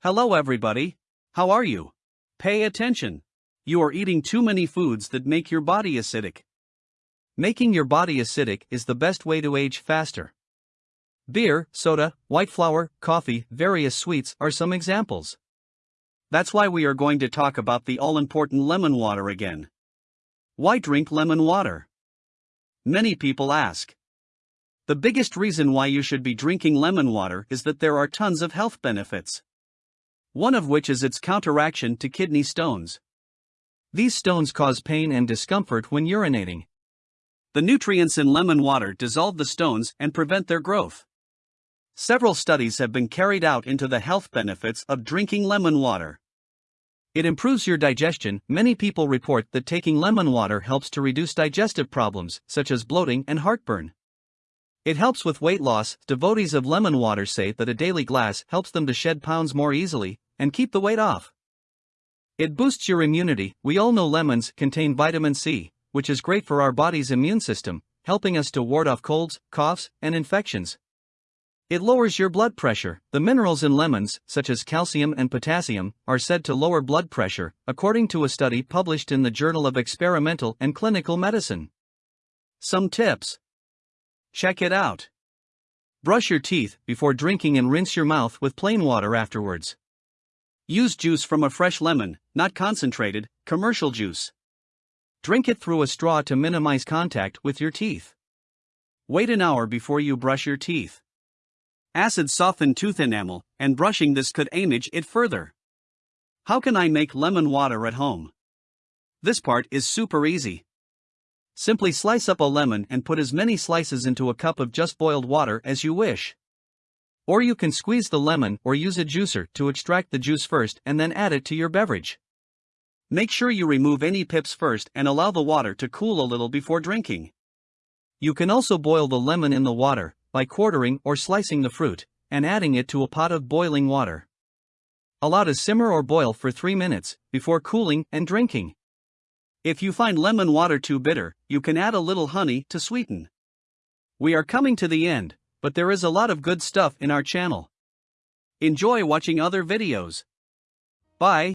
Hello everybody. How are you? Pay attention. You are eating too many foods that make your body acidic. Making your body acidic is the best way to age faster. Beer, soda, white flour, coffee, various sweets are some examples. That's why we are going to talk about the all important lemon water again. Why drink lemon water? Many people ask. The biggest reason why you should be drinking lemon water is that there are tons of health benefits. One of which is its counteraction to kidney stones. These stones cause pain and discomfort when urinating. The nutrients in lemon water dissolve the stones and prevent their growth. Several studies have been carried out into the health benefits of drinking lemon water. It improves your digestion. Many people report that taking lemon water helps to reduce digestive problems, such as bloating and heartburn. It helps with weight loss. Devotees of lemon water say that a daily glass helps them to shed pounds more easily and keep the weight off. It boosts your immunity. We all know lemons contain vitamin C, which is great for our body's immune system, helping us to ward off colds, coughs, and infections. It lowers your blood pressure. The minerals in lemons, such as calcium and potassium, are said to lower blood pressure, according to a study published in the Journal of Experimental and Clinical Medicine. Some tips Check it out. Brush your teeth before drinking and rinse your mouth with plain water afterwards. Use juice from a fresh lemon, not concentrated, commercial juice. Drink it through a straw to minimize contact with your teeth. Wait an hour before you brush your teeth. Acid soften tooth enamel, and brushing this could age it further. How can I make lemon water at home? This part is super easy. Simply slice up a lemon and put as many slices into a cup of just boiled water as you wish. Or you can squeeze the lemon or use a juicer to extract the juice first and then add it to your beverage. Make sure you remove any pips first and allow the water to cool a little before drinking. You can also boil the lemon in the water, by quartering or slicing the fruit, and adding it to a pot of boiling water. Allow to simmer or boil for 3 minutes, before cooling and drinking. If you find lemon water too bitter, you can add a little honey to sweeten. We are coming to the end, but there is a lot of good stuff in our channel. Enjoy watching other videos. Bye.